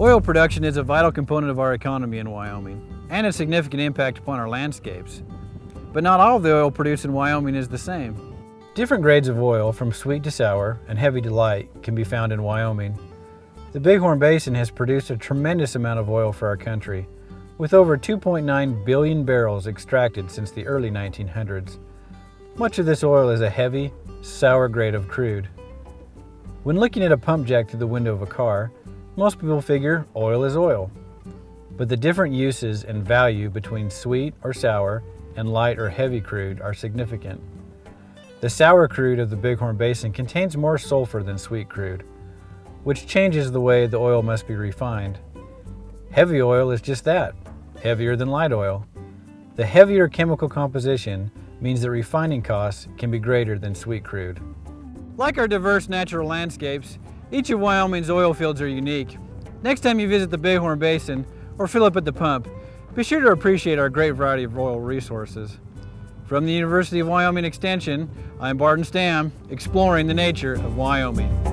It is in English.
Oil production is a vital component of our economy in Wyoming and a significant impact upon our landscapes. But not all of the oil produced in Wyoming is the same. Different grades of oil, from sweet to sour and heavy to light, can be found in Wyoming. The Bighorn Basin has produced a tremendous amount of oil for our country, with over 2.9 billion barrels extracted since the early 1900s. Much of this oil is a heavy, sour grade of crude. When looking at a pump jack through the window of a car, most people figure oil is oil. But the different uses and value between sweet or sour and light or heavy crude are significant. The sour crude of the Bighorn Basin contains more sulfur than sweet crude, which changes the way the oil must be refined. Heavy oil is just that, heavier than light oil. The heavier chemical composition means that refining costs can be greater than sweet crude. Like our diverse natural landscapes, each of Wyoming's oil fields are unique. Next time you visit the Bighorn Basin, or fill up at the pump, be sure to appreciate our great variety of oil resources. From the University of Wyoming Extension, I'm Barton Stam, exploring the nature of Wyoming.